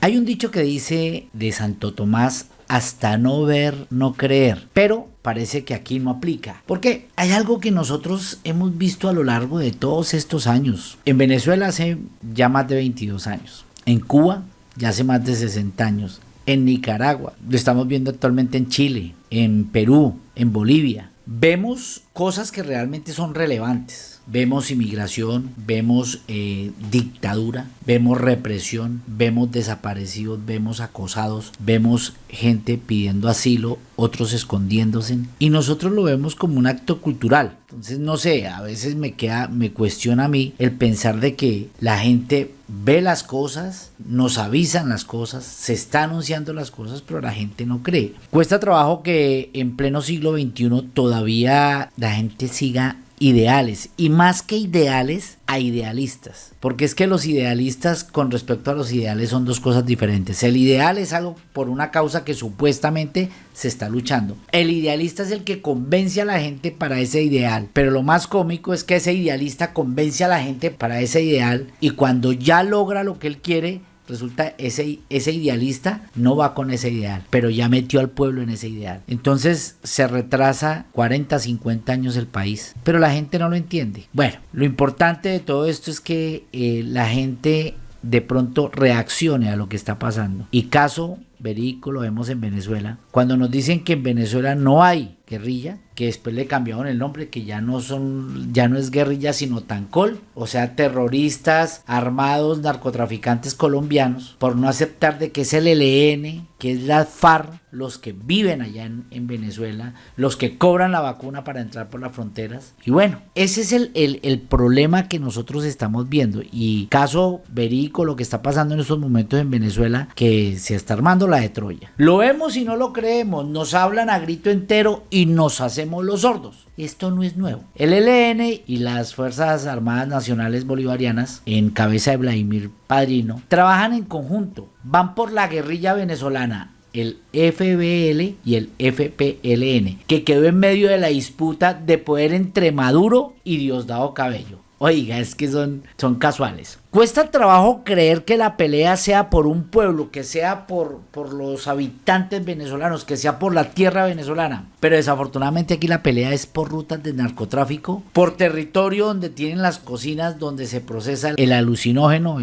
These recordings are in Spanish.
Hay un dicho que dice de Santo Tomás, hasta no ver, no creer, pero parece que aquí no aplica. Porque hay algo que nosotros hemos visto a lo largo de todos estos años. En Venezuela hace ya más de 22 años. En Cuba ya hace más de 60 años. En Nicaragua, lo estamos viendo actualmente en Chile, en Perú, en Bolivia. Vemos cosas que realmente son relevantes vemos inmigración, vemos eh, dictadura, vemos represión, vemos desaparecidos, vemos acosados, vemos gente pidiendo asilo, otros escondiéndose y nosotros lo vemos como un acto cultural. Entonces no sé, a veces me queda, me cuestiona a mí el pensar de que la gente ve las cosas, nos avisan las cosas, se está anunciando las cosas, pero la gente no cree. Cuesta trabajo que en pleno siglo XXI todavía la gente siga ideales y más que ideales a idealistas. Porque es que los idealistas con respecto a los ideales son dos cosas diferentes. El ideal es algo por una causa que supuestamente se está luchando. El idealista es el que convence a la gente para ese ideal. Pero lo más cómico es que ese idealista convence a la gente para ese ideal y cuando ya logra lo que él quiere resulta ese, ese idealista no va con ese ideal, pero ya metió al pueblo en ese ideal. Entonces se retrasa 40, 50 años el país, pero la gente no lo entiende. Bueno, lo importante de todo esto es que eh, la gente de pronto reaccione a lo que está pasando. Y caso verídico lo vemos en Venezuela. Cuando nos dicen que en Venezuela no hay guerrilla, que después le cambiaron el nombre, que ya no son, ya no es guerrilla, sino Tancol, o sea, terroristas armados, narcotraficantes colombianos, por no aceptar de que es el ELN, que es la FARC, los que viven allá en, Venezuela, los que cobran la vacuna para entrar por las fronteras. Y bueno, ese es el, el, el problema que nosotros estamos viendo. Y caso verídico, lo que está pasando en estos momentos en Venezuela, que se está armando la de Troya. Lo vemos y no lo creemos, nos hablan a grito entero y nos hacemos los sordos. Esto no es nuevo. El ELN y las Fuerzas Armadas Nacionales Bolivarianas, en cabeza de Vladimir Padrino, trabajan en conjunto. Van por la guerrilla venezolana el FBL y el FPLN, que quedó en medio de la disputa de poder entre Maduro y Diosdado Cabello. Oiga, es que son, son casuales. Cuesta trabajo creer que la pelea sea por un pueblo, que sea por, por los habitantes venezolanos, que sea por la tierra venezolana. Pero desafortunadamente aquí la pelea es por rutas de narcotráfico, por territorio donde tienen las cocinas donde se procesa el alucinógeno,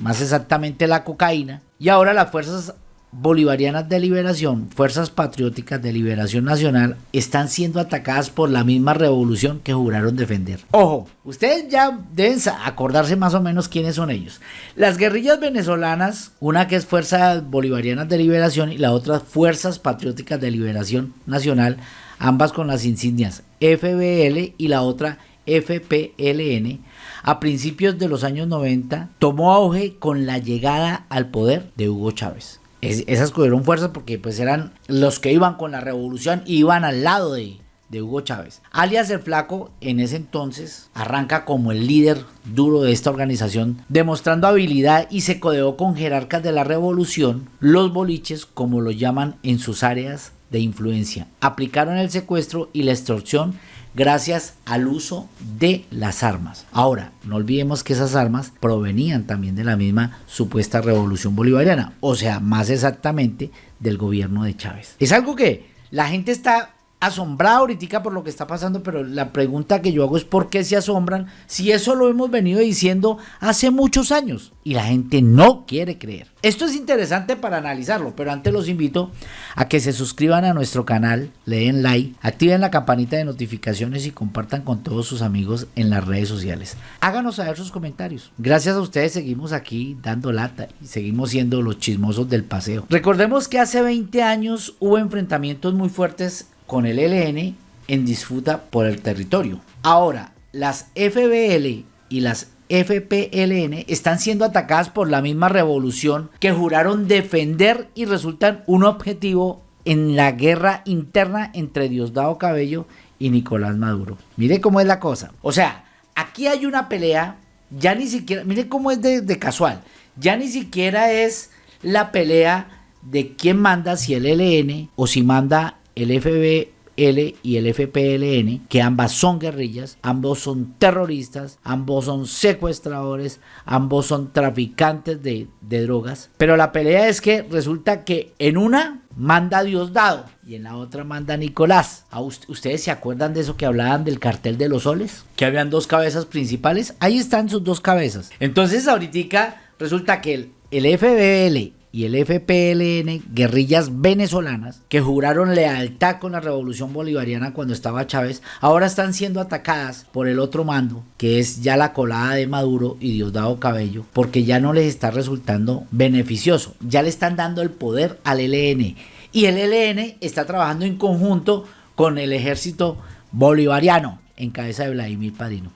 más exactamente la cocaína. Y ahora las fuerzas bolivarianas de liberación, fuerzas patrióticas de liberación nacional, están siendo atacadas por la misma revolución que juraron defender. Ojo, ustedes ya deben acordarse más o menos quiénes son ellos. Las guerrillas venezolanas, una que es Fuerzas Bolivarianas de Liberación y la otra Fuerzas Patrióticas de Liberación Nacional, ambas con las insignias FBL y la otra FPLN, a principios de los años 90 tomó auge con la llegada al poder de Hugo Chávez esas cogieron fuerza porque pues eran los que iban con la revolución y iban al lado de, de Hugo Chávez. Alias el Flaco en ese entonces arranca como el líder duro de esta organización, demostrando habilidad y se codeó con jerarcas de la revolución, los boliches como lo llaman en sus áreas de influencia. Aplicaron el secuestro y la extorsión gracias al uso de las armas. Ahora, no olvidemos que esas armas provenían también de la misma supuesta revolución bolivariana, o sea, más exactamente del gobierno de Chávez. Es algo que la gente está asombrada ahorita por lo que está pasando, pero la pregunta que yo hago es por qué se asombran si eso lo hemos venido diciendo hace muchos años y la gente no quiere creer. Esto es interesante para analizarlo, pero antes los invito a que se suscriban a nuestro canal, le den like, activen la campanita de notificaciones y compartan con todos sus amigos en las redes sociales. Háganos saber sus comentarios. Gracias a ustedes seguimos aquí dando lata y seguimos siendo los chismosos del paseo. Recordemos que hace 20 años hubo enfrentamientos muy fuertes con el LN en disputa por el territorio. Ahora, las FBL y las FPLN están siendo atacadas por la misma revolución que juraron defender y resultan un objetivo en la guerra interna entre Diosdado Cabello y Nicolás Maduro. Mire cómo es la cosa. O sea, aquí hay una pelea, ya ni siquiera, mire cómo es de, casual, ya ni siquiera es la pelea de quién manda, si el LN o si manda el FB, y el FPLN, que ambas son guerrillas, ambos son terroristas, ambos son secuestradores, ambos son traficantes de, de drogas. Pero la pelea es que resulta que en una manda Diosdado y en la otra manda Nicolás. ¿Ustedes se acuerdan de eso que hablaban del cartel de los soles? Que habían dos cabezas principales. Ahí están sus dos cabezas. Entonces ahorita resulta que el, el FBL y el FPLN, guerrillas venezolanas, que juraron lealtad con la revolución bolivariana cuando estaba Chávez, ahora están siendo atacadas por el otro mando, que es ya la colada de Maduro y Diosdado Cabello, porque ya no les está resultando beneficioso, ya le están dando el poder al ELN. Y el ELN está trabajando en conjunto con el ejército bolivariano en cabeza de Vladimir Padrino.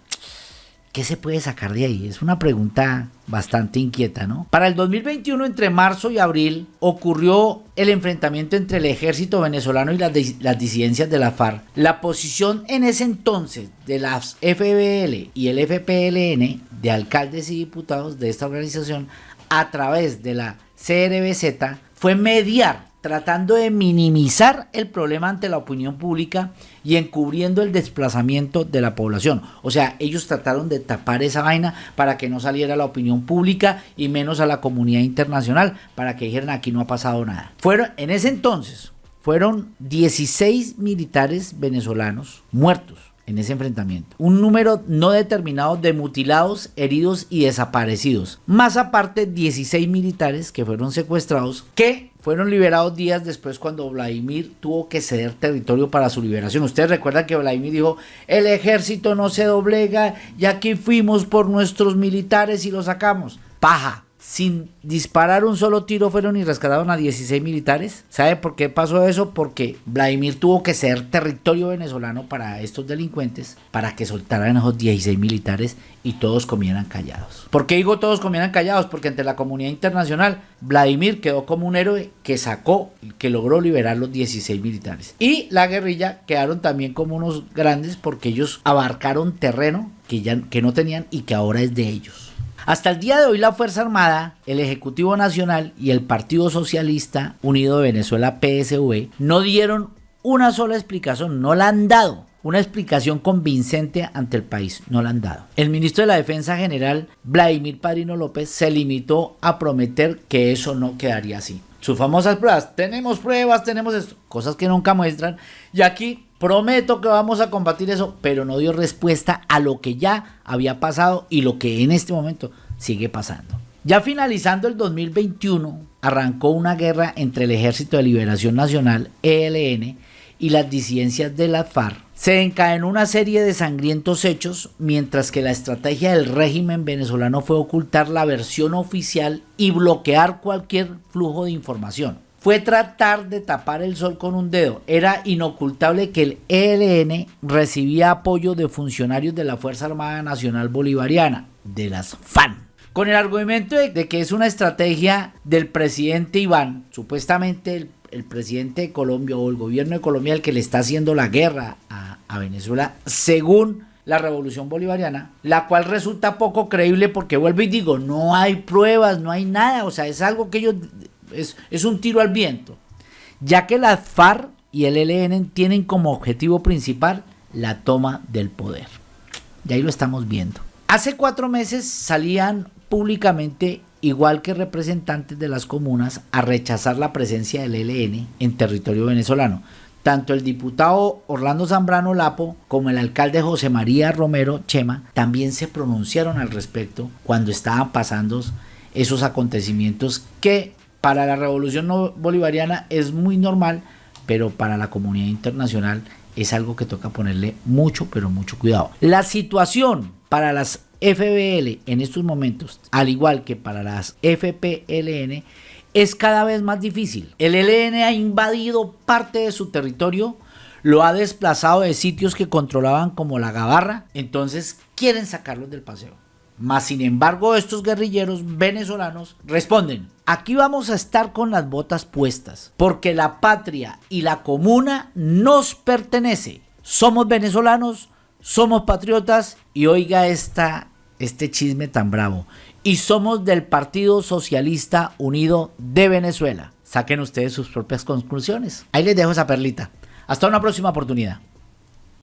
¿Qué se puede sacar de ahí? Es una pregunta bastante inquieta, ¿no? Para el 2021, entre marzo y abril, ocurrió el enfrentamiento entre el ejército venezolano y las, las, disidencias de la FARC. La posición en ese entonces de las FBL y el FPLN, de alcaldes y diputados de esta organización, a través de la CRBZ, fue mediar tratando de minimizar el problema ante la opinión pública y encubriendo el desplazamiento de la población. O sea, ellos trataron de tapar esa vaina para que no saliera la opinión pública y menos a la comunidad internacional para que dijeran aquí no ha pasado nada. Fueron en ese entonces fueron 16 militares venezolanos muertos en ese enfrentamiento. Un número no determinado de mutilados, heridos y desaparecidos. Más aparte 16 militares que fueron secuestrados que fueron liberados días después cuando Vladimir tuvo que ceder territorio para su liberación. Ustedes recuerdan que Vladimir dijo, el ejército no se doblega y aquí fuimos por nuestros militares y los sacamos. Paja, sin disparar un solo tiro fueron y rescataron a 16 militares. ¿Sabe por qué pasó eso? Porque Vladimir tuvo que ser territorio venezolano para estos delincuentes, para que soltaran a esos 16 militares y todos comieran callados. ¿Por qué digo todos comieran callados? Porque ante la comunidad internacional, Vladimir quedó como un héroe que sacó, que logró liberar los 16 militares. Y la guerrilla quedaron también como unos grandes porque ellos abarcaron terreno que, ya, que no tenían y que ahora es de ellos. Hasta el día de hoy la Fuerza Armada, el Ejecutivo Nacional y el Partido Socialista Unido de Venezuela PSV no dieron una sola explicación, no la han dado una explicación convincente ante el país. No la han dado. El ministro de la Defensa General, Vladimir Padrino López, se limitó a prometer que eso no quedaría así. Sus famosas pruebas, tenemos pruebas, tenemos esto, cosas que nunca muestran. Y aquí Prometo que vamos a combatir eso, pero no dio respuesta a lo que ya había pasado y lo que en este momento sigue pasando. Ya finalizando el 2021, arrancó una guerra entre el Ejército de Liberación Nacional, ELN, y las disidencias de la FARC. Se encadenó una serie de sangrientos hechos, mientras que la estrategia del régimen venezolano fue ocultar la versión oficial y bloquear cualquier flujo de información fue tratar de tapar el sol con un dedo. Era inocultable que el ELN recibía apoyo de funcionarios de la Fuerza Armada Nacional Bolivariana, de las FAN. Con el argumento de, que es una estrategia del presidente Iván, supuestamente el, presidente de Colombia o el gobierno de Colombia el que le está haciendo la guerra a, a Venezuela, según la revolución bolivariana, la cual resulta poco creíble porque vuelvo y digo, no hay pruebas, no hay nada, o sea, es algo que ellos es, un tiro al viento, ya que la FARC y el ELN tienen como objetivo principal la toma del poder. Y ahí lo estamos viendo. Hace cuatro meses salían públicamente, igual que representantes de las comunas, a rechazar la presencia del ELN en territorio venezolano. Tanto el diputado Orlando Zambrano Lapo como el alcalde José María Romero Chema también se pronunciaron al respecto cuando estaban pasando esos acontecimientos que para la revolución bolivariana es muy normal, pero para la comunidad internacional es algo que toca ponerle mucho, pero mucho cuidado. La situación para las FBL en estos momentos, al igual que para las FPLN, es cada vez más difícil. El ELN ha invadido parte de su territorio, lo ha desplazado de sitios que controlaban como la Gabarra, entonces quieren sacarlos del paseo. Mas sin embargo, estos guerrilleros venezolanos responden, aquí vamos a estar con las botas puestas, porque la patria y la comuna nos pertenece. Somos venezolanos, somos patriotas y oiga esta, este chisme tan bravo. Y somos del Partido Socialista Unido de Venezuela. Saquen ustedes sus propias conclusiones. Ahí les dejo esa perlita. Hasta una próxima oportunidad.